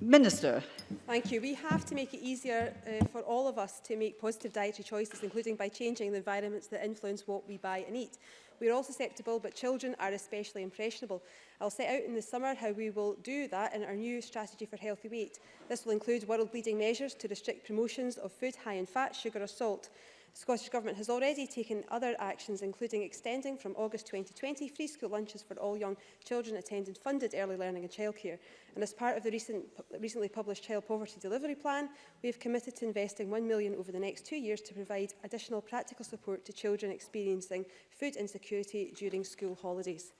Minister. Thank you. We have to make it easier uh, for all of us to make positive dietary choices, including by changing the environments that influence what we buy and eat. We are all susceptible, but children are especially impressionable. I'll set out in the summer how we will do that in our new strategy for healthy weight. This will include world-leading measures to restrict promotions of food high in fat, sugar or salt. Scottish Government has already taken other actions, including extending from August 2020 free school lunches for all young children attending funded early learning and childcare. And as part of the recent, recently published Child Poverty Delivery Plan, we have committed to investing £1 million over the next two years to provide additional practical support to children experiencing food insecurity during school holidays.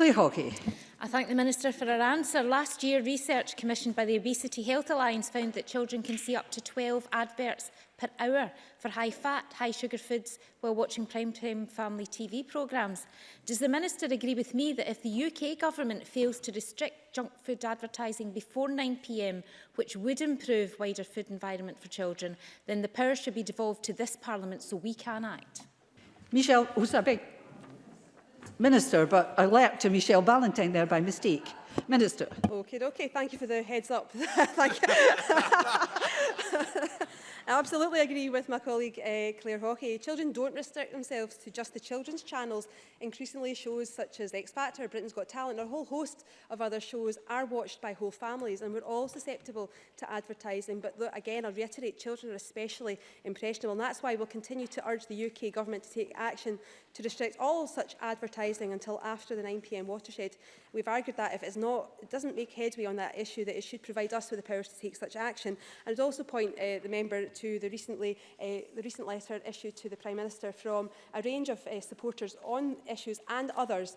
Claire Hawkey. I thank the Minister for her answer. Last year, research commissioned by the Obesity Health Alliance found that children can see up to 12 adverts per hour for high-fat, high-sugar foods while watching primetime family TV programmes. Does the Minister agree with me that if the UK government fails to restrict junk food advertising before 9pm, which would improve wider food environment for children, then the power should be devolved to this Parliament so we can act? Michelle Houssabek. Minister, but I leapt to Michelle Ballantyne there by mistake. Minister. Okay, okay. Thank you for the heads up. Thank you. I absolutely agree with my colleague uh, Claire Hockey. Children don't restrict themselves to just the children's channels. Increasingly, shows such as X Factor, Britain's Got Talent, or a whole host of other shows are watched by whole families, and we're all susceptible to advertising. But look, again, I reiterate, children are especially impressionable, and that's why we'll continue to urge the UK government to take action to restrict all such advertising until after the 9pm watershed. We've argued that if it's not, it doesn't make headway on that issue, that it should provide us with the powers to take such action. And I'd also point uh, the member to the, recently, uh, the recent letter issued to the Prime Minister from a range of uh, supporters on issues and others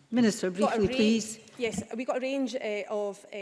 Minister, briefly, please. Yes, we've got a range uh, of uh,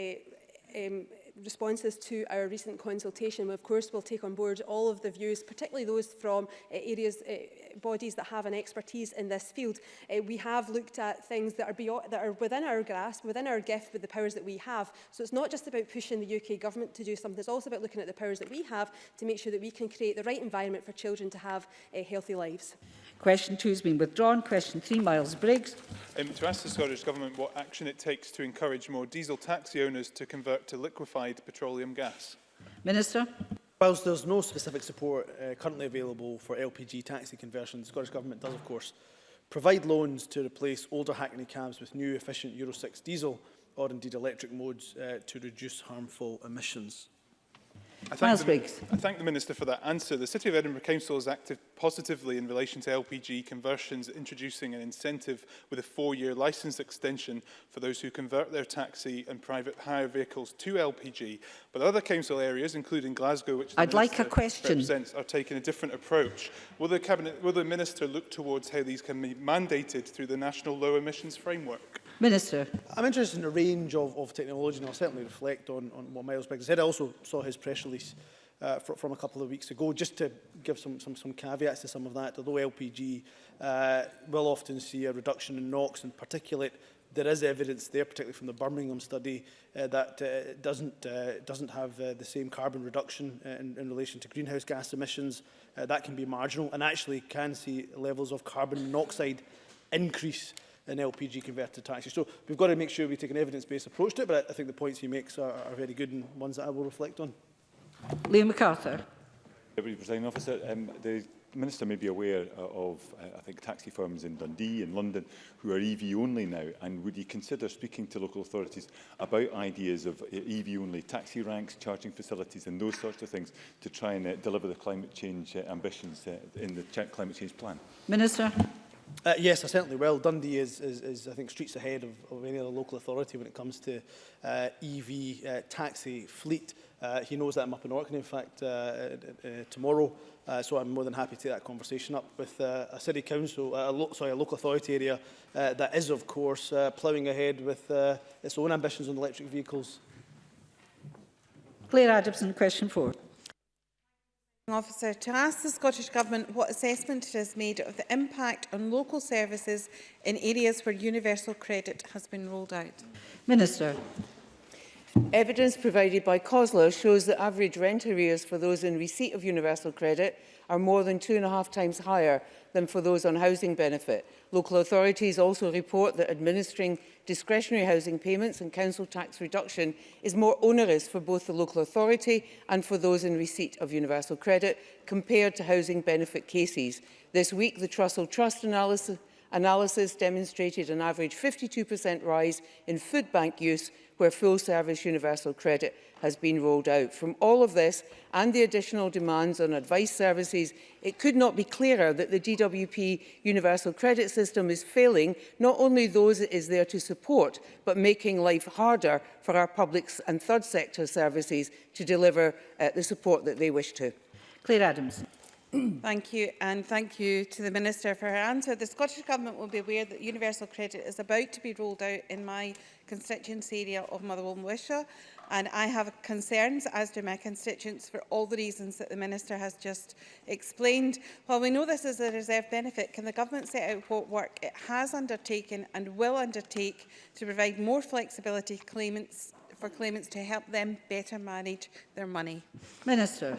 um, responses to our recent consultation. We, of course, will take on board all of the views, particularly those from uh, areas uh, bodies that have an expertise in this field. Uh, we have looked at things that are, beyond, that are within our grasp, within our gift, with the powers that we have. So it's not just about pushing the UK government to do something, it's also about looking at the powers that we have to make sure that we can create the right environment for children to have uh, healthy lives. Question two has been withdrawn. Question three, Miles Briggs. Um, to ask the Scottish Government what action it takes to encourage more diesel taxi owners to convert to liquefied petroleum gas. Minister. Whilst there's no specific support uh, currently available for LPG taxi conversion, the Scottish Government does, of course, provide loans to replace older Hackney cabs with new efficient Euro 6 diesel or indeed electric modes uh, to reduce harmful emissions. I thank, Miles the, Briggs. I thank the Minister for that answer. The City of Edinburgh Council is active positively in relation to LPG conversions, introducing an incentive with a four-year license extension for those who convert their taxi and private hire vehicles to LPG. But other council areas, including Glasgow, which I'd like a question. represents, are taking a different approach. Will the, Cabinet, will the Minister look towards how these can be mandated through the National Low Emissions Framework? Minister. I'm interested in a range of, of technology and I'll certainly reflect on, on what Miles Biggs said. I also saw his press release uh, fr from a couple of weeks ago, just to give some, some, some caveats to some of that. Although LPG uh, will often see a reduction in NOx and particulate, there is evidence there, particularly from the Birmingham study, uh, that uh, doesn't, uh, doesn't have uh, the same carbon reduction uh, in, in relation to greenhouse gas emissions. Uh, that can be marginal and actually can see levels of carbon monoxide increase in LPG converted taxis. So we've got to make sure we take an evidence-based approach to it, but I, I think the points he makes are, are very good and ones that I will reflect on. Liam MacArthur. Deputy Presiding Officer, um, the Minister may be aware uh, of, uh, I think, taxi firms in Dundee and London who are EV only now, and would he consider speaking to local authorities about ideas of uh, EV only taxi ranks, charging facilities and those sorts of things to try and uh, deliver the climate change uh, ambitions uh, in the climate change plan? Minister. Uh, yes, I certainly will. Dundee is, is, is I think, streets ahead of, of any other local authority when it comes to uh, EV uh, taxi fleet. Uh, he knows that I'm up in Orkney, in fact, uh, uh, uh, tomorrow. Uh, so I'm more than happy to take that conversation up with uh, a city council, uh, a lo sorry, a local authority area uh, that is, of course, uh, ploughing ahead with uh, its own ambitions on electric vehicles. Claire Adamson, question four. Officer, to ask the Scottish Government what assessment it has made of the impact on local services in areas where universal credit has been rolled out. Minister. Evidence provided by COSLA shows that average rent arrears for those in receipt of universal credit are more than two and a half times higher than for those on housing benefit. Local authorities also report that administering discretionary housing payments and council tax reduction is more onerous for both the local authority and for those in receipt of universal credit compared to housing benefit cases. This week, the Trussell Trust analysis analysis demonstrated an average 52% rise in food bank use where full-service universal credit has been rolled out. From all of this and the additional demands on advice services, it could not be clearer that the DWP universal credit system is failing not only those it is there to support, but making life harder for our public and third sector services to deliver uh, the support that they wish to. Claire Adams. Thank you and thank you to the Minister for her answer. The Scottish Government will be aware that universal credit is about to be rolled out in my constituency area of Motherwell and Wishaw and I have concerns, as do my constituents, for all the reasons that the Minister has just explained. While we know this is a reserve benefit, can the Government set out what work it has undertaken and will undertake to provide more flexibility claimants, for claimants to help them better manage their money? Minister.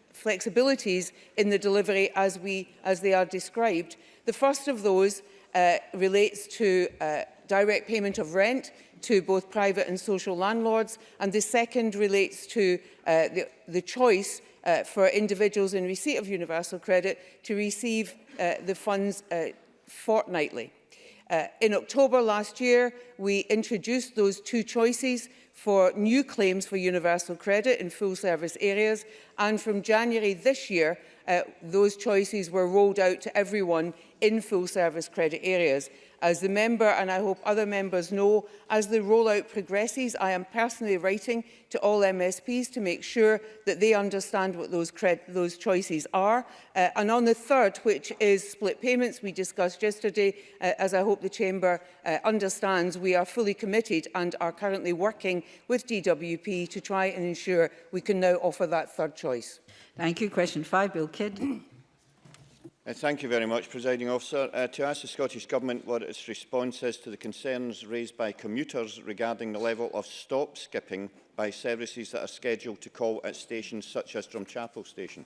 flexibilities in the delivery as, we, as they are described. The first of those uh, relates to uh, direct payment of rent, to both private and social landlords. And the second relates to uh, the, the choice uh, for individuals in receipt of universal credit to receive uh, the funds uh, fortnightly. Uh, in October last year, we introduced those two choices for new claims for universal credit in full service areas. And from January this year, uh, those choices were rolled out to everyone in full service credit areas. As the member and I hope other members know, as the rollout progresses, I am personally writing to all MSPs to make sure that they understand what those, those choices are. Uh, and on the third, which is split payments we discussed yesterday, uh, as I hope the Chamber uh, understands, we are fully committed and are currently working with DWP to try and ensure we can now offer that third choice. Thank you. Question five, Bill Kidd. Uh, thank you very much, Presiding Officer. Uh, to ask the Scottish Government what its response is to the concerns raised by commuters regarding the level of stop skipping by services that are scheduled to call at stations such as Drumchapel Station.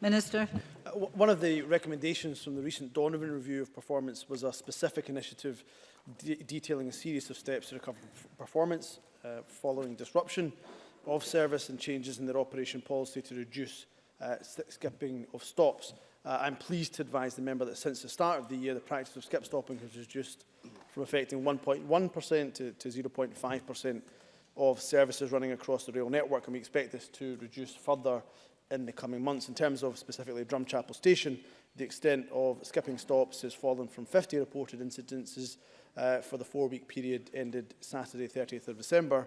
Minister. Uh, one of the recommendations from the recent Donovan Review of Performance was a specific initiative de detailing a series of steps to recover performance uh, following disruption of service and changes in their operation policy to reduce uh, skipping of stops. Uh, I'm pleased to advise the member that since the start of the year, the practice of skip stopping has reduced from affecting 1.1% to, to 0.5% of services running across the rail network, and we expect this to reduce further in the coming months. In terms of specifically Drumchapel Station, the extent of skipping stops has fallen from 50 reported incidences uh, for the four-week period ended Saturday 30th of December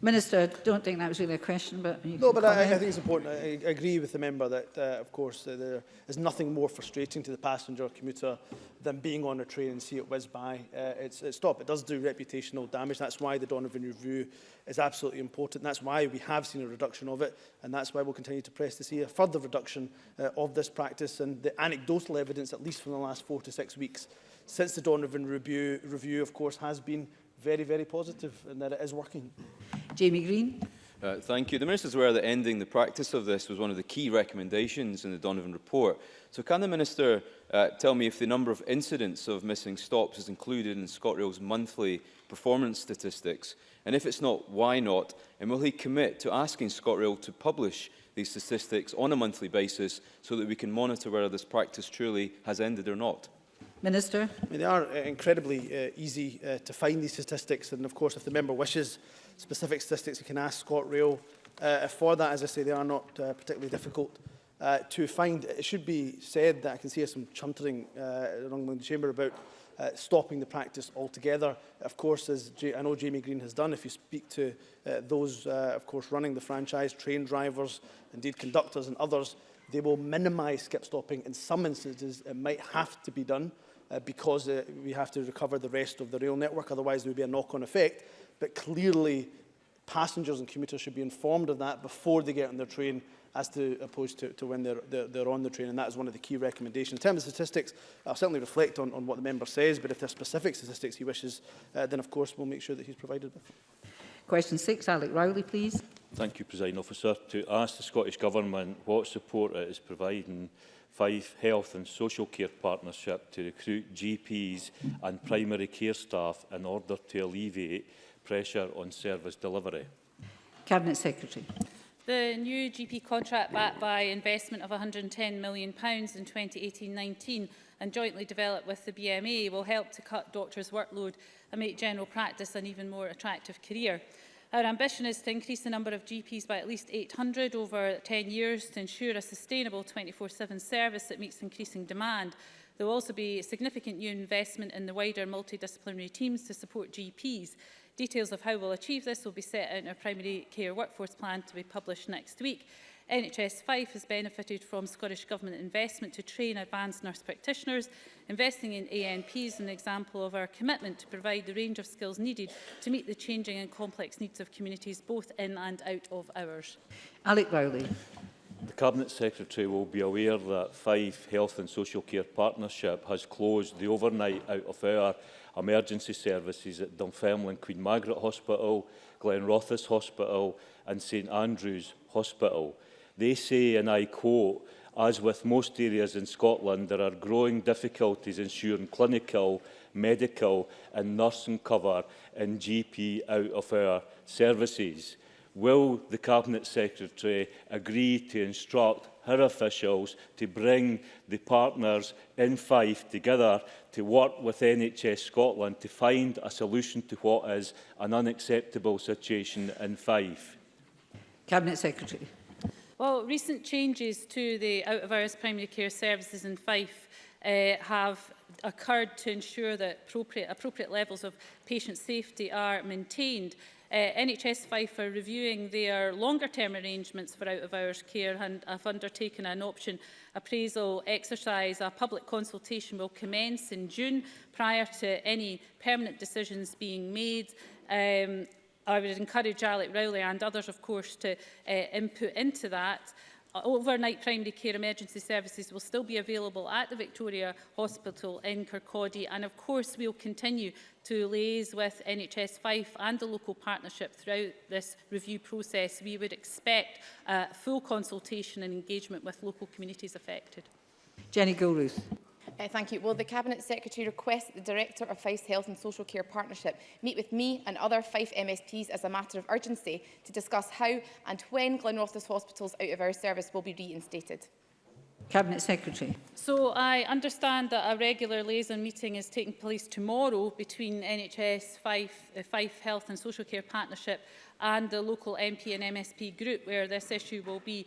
Minister, I don't think that was really a question, but No, but I, I, think it's important. I, I agree with the member that, uh, of course, uh, there is nothing more frustrating to the passenger or commuter than being on a train and see it whiz by. Uh, it's, it's stop. It does do reputational damage. That's why the Donovan Review is absolutely important. That's why we have seen a reduction of it, and that's why we'll continue to press to see a further reduction uh, of this practice. And the anecdotal evidence, at least from the last four to six weeks, since the Donovan Review, review of course, has been very, very positive and that it is working. Jamie Green. Uh, thank you. The Minister is aware that ending the practice of this was one of the key recommendations in the Donovan report. So can the Minister uh, tell me if the number of incidents of missing stops is included in ScotRail's monthly performance statistics? And if it's not, why not? And will he commit to asking ScotRail to publish these statistics on a monthly basis so that we can monitor whether this practice truly has ended or not? Minister. I mean, they are uh, incredibly uh, easy uh, to find these statistics and of course if the member wishes specific statistics, you can ask ScotRail uh, for that. As I say, they are not uh, particularly difficult uh, to find. It should be said that I can see some chuntering uh, along the chamber about uh, stopping the practice altogether. Of course, as J I know Jamie Green has done, if you speak to uh, those, uh, of course, running the franchise, train drivers, indeed conductors and others, they will minimise skip stopping. In some instances, it might have to be done uh, because uh, we have to recover the rest of the rail network, otherwise there would be a knock-on effect but clearly passengers and commuters should be informed of that before they get on their train as to opposed to, to when they're, they're, they're on the train, and that is one of the key recommendations. In terms of statistics, I'll certainly reflect on, on what the member says, but if there are specific statistics he wishes, uh, then of course we'll make sure that he's provided with. Question six, Alec Rowley, please. Thank you, President Officer. To ask the Scottish Government what support it is providing Fife Health and Social Care Partnership to recruit GPs and primary care staff in order to alleviate pressure on service delivery. Cabinet Secretary. The new GP contract backed by investment of £110 million in 2018-19 and jointly developed with the BMA will help to cut doctors' workload and make general practice an even more attractive career. Our ambition is to increase the number of GPs by at least 800 over 10 years to ensure a sustainable 24-7 service that meets increasing demand. There will also be significant new investment in the wider multidisciplinary teams to support GPs. Details of how we'll achieve this will be set out in our primary care workforce plan to be published next week. NHS Fife has benefited from Scottish Government investment to train advanced nurse practitioners. Investing in ANPs is an example of our commitment to provide the range of skills needed to meet the changing and complex needs of communities both in and out of hours. Alec Rowley. The Cabinet Secretary will be aware that Fife Health and Social Care Partnership has closed the overnight out of hour emergency services at Dunfermline Queen Margaret Hospital, Glenrothes Hospital and St Andrews Hospital. They say, and I quote, as with most areas in Scotland, there are growing difficulties ensuring clinical, medical and nursing cover in GP out-of-hour services will the Cabinet Secretary agree to instruct her officials to bring the partners in Fife together to work with NHS Scotland to find a solution to what is an unacceptable situation in Fife? Cabinet Secretary. Well, recent changes to the out-of-hours primary care services in Fife uh, have occurred to ensure that appropriate, appropriate levels of patient safety are maintained Uh, eh, NHS Fife are reviewing their longer-term arrangements for out-of-hours care and have undertaken an option appraisal exercise. A public consultation will commence in June prior to any permanent decisions being made. Um, I would encourage Alec Rowley and others, of course, to uh, input into that overnight primary care emergency services will still be available at the Victoria Hospital in Kirkcaldy and of course we'll continue to liaise with NHS Fife and the local partnership throughout this review process. We would expect uh, full consultation and engagement with local communities affected. Jenny Gilruth. Uh, thank you. Will the Cabinet Secretary request the Director of Fife's Health and Social Care Partnership meet with me and other Fife MSPs as a matter of urgency to discuss how and when Glenrothes Hospital's out of our service will be reinstated? Cabinet Secretary. So I understand that a regular liaison meeting is taking place tomorrow between NHS, Fife, uh, Fife Health and Social Care Partnership and the local MP and MSP group where this issue will be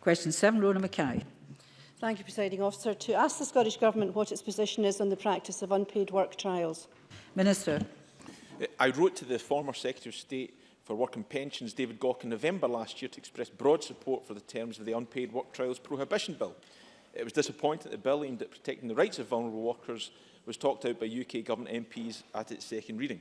Question 7, Rona Mackay. Thank you, Presiding Officer. To ask the Scottish Government what its position is on the practice of unpaid work trials. Minister. I wrote to the former Secretary of State for Work and Pensions, David Gawke, in November last year to express broad support for the terms of the Unpaid Work Trials Prohibition Bill. It was disappointing that the bill aimed at protecting the rights of vulnerable workers was talked out by UK Government MPs at its second reading.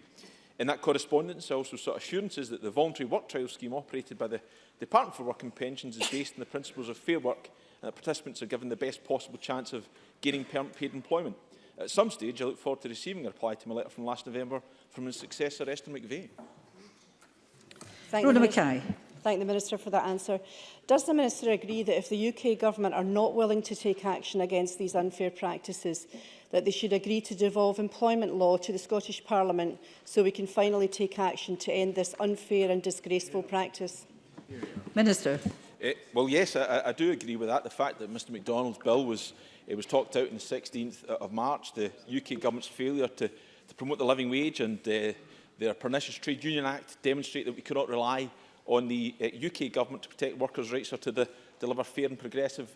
In that correspondence, I also sought assurances that the voluntary work trial scheme operated by the Department for Work and Pensions is based on the principles of fair work uh, participants are given the best possible chance of getting paid employment. At some stage, I look forward to receiving a reply to my letter from last November from his successor, Esther McVeigh. Thank Rhoda Mackay. Thank the Minister for that answer. Does the Minister agree that if the UK Government are not willing to take action against these unfair practices, that they should agree to devolve employment law to the Scottish Parliament so we can finally take action to end this unfair and disgraceful practice? Minister. Uh, well, yes, I, I do agree with that. The fact that Mr MacDonald's bill was, it was talked out on the 16th of March, the UK government's failure to, to promote the living wage and uh, their pernicious trade union act demonstrate that we cannot rely on the uh, UK government to protect workers' rights or to de deliver fair and progressive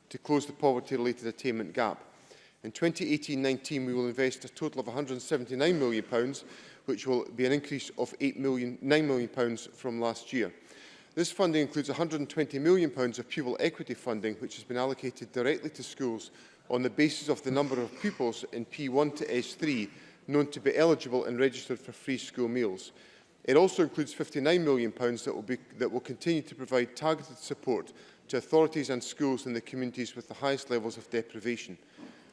to close the poverty-related attainment gap. In 2018-19, we will invest a total of £179 million, which will be an increase of million, £9 million from last year. This funding includes £120 million of pupil equity funding, which has been allocated directly to schools on the basis of the number of pupils in P1 to S3 known to be eligible and registered for free school meals. It also includes £59 million that will, be, that will continue to provide targeted support to authorities and schools in the communities with the highest levels of deprivation.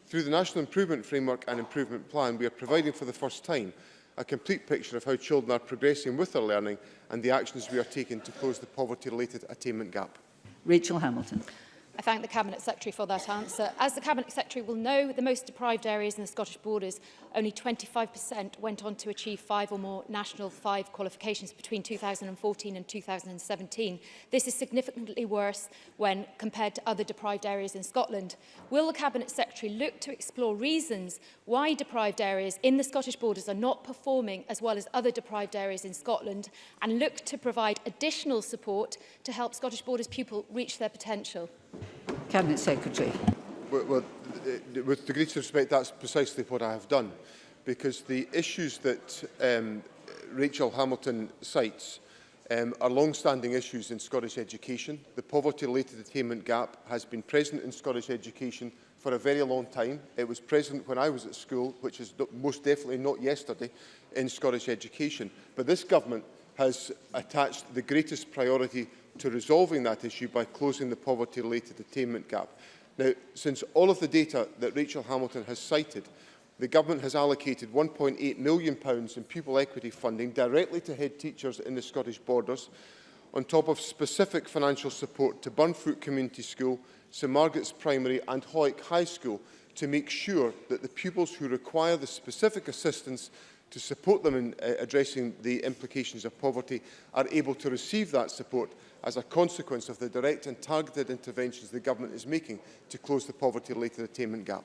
Through the National Improvement Framework and Improvement Plan, we are providing for the first time a complete picture of how children are progressing with their learning and the actions we are taking to close the poverty-related attainment gap. Rachel Hamilton. I thank the Cabinet Secretary for that answer. As the Cabinet Secretary will know, the most deprived areas in the Scottish borders, only 25% went on to achieve five or more National 5 qualifications between 2014 and 2017. This is significantly worse when compared to other deprived areas in Scotland. Will the Cabinet Secretary look to explore reasons why deprived areas in the Scottish borders are not performing as well as other deprived areas in Scotland and look to provide additional support to help Scottish borders pupils reach their potential? Cabinet Secretary. Well, well, uh, uh, with the greatest respect, that's precisely what I have done, because the issues that um, Rachel Hamilton cites um, are long-standing issues in Scottish education. The poverty-related attainment gap has been present in Scottish education for a very long time. It was present when I was at school, which is most definitely not yesterday, in Scottish education. But this government has attached the greatest priority to resolving that issue by closing the poverty-related attainment gap. Now, since all of the data that Rachel Hamilton has cited, the Government has allocated £1.8 million in pupil equity funding directly to head teachers in the Scottish Borders, on top of specific financial support to Burnfoot Community School, St Margaret's Primary and Hoyk High School to make sure that the pupils who require the specific assistance to support them in uh, addressing the implications of poverty are able to receive that support as a consequence of the direct and targeted interventions the government is making to close the poverty-related attainment gap?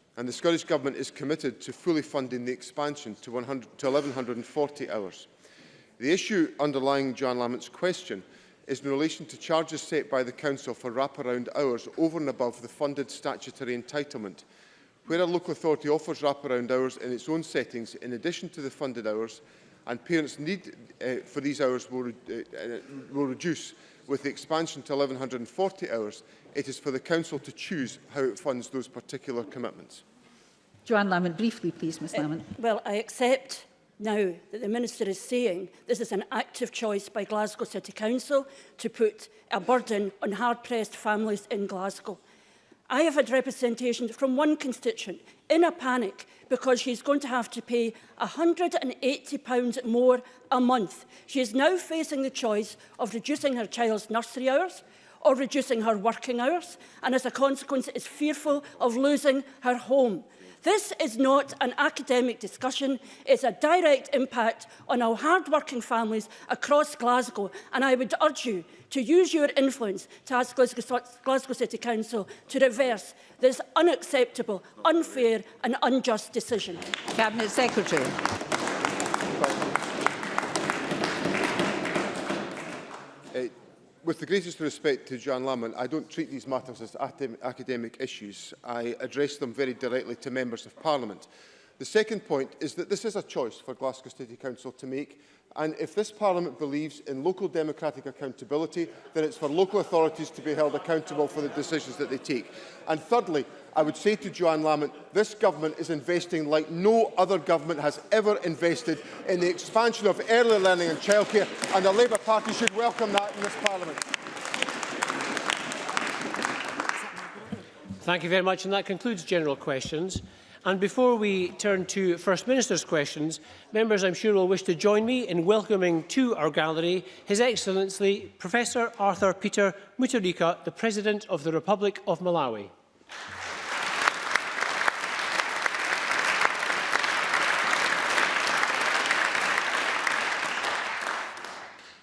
and the Scottish Government is committed to fully funding the expansion to, 100, to 1,140 hours. The issue underlying John Lammott's question is in relation to charges set by the Council for wraparound hours over and above the funded statutory entitlement. Where a local authority offers wraparound hours in its own settings in addition to the funded hours, and parents' need uh, for these hours will, uh, will reduce. With the expansion to 1,140 hours, it is for the Council to choose how it funds those particular commitments. Joanne Lamont, briefly please, Ms eh, Lamont. Uh, well, I accept now that the Minister is saying this is an active choice by Glasgow City Council to put a burden on hard-pressed families in Glasgow. I have had representation from one constituent in a panic because she's going to have to pay £180 more a month. She is now facing the choice of reducing her child's nursery hours or reducing her working hours and as a consequence is fearful of losing her home. This is not an academic discussion. It's a direct impact on our hard-working families across Glasgow. And I would urge you to use your influence to ask Glasgow, Glasgow City Council to reverse this unacceptable, unfair and unjust decision. Cabinet Secretary. with the greatest respect to John Lamont, I don't treat these matters as academic issues. I address them very directly to members of Parliament. The second point is that this is a choice for Glasgow City Council to make and if this Parliament believes in local democratic accountability, then it's for local authorities to be held accountable for the decisions that they take. And thirdly, I would say to Joanne Lamont, this government is investing like no other government has ever invested in the expansion of early learning and childcare, and the Labour Party should welcome that in this Parliament. Thank you very much, and that concludes general questions. And before we turn to First Minister's questions, members I'm sure will wish to join me in welcoming to our gallery His Excellency Professor Arthur Peter Mutarika, the President of the Republic of Malawi.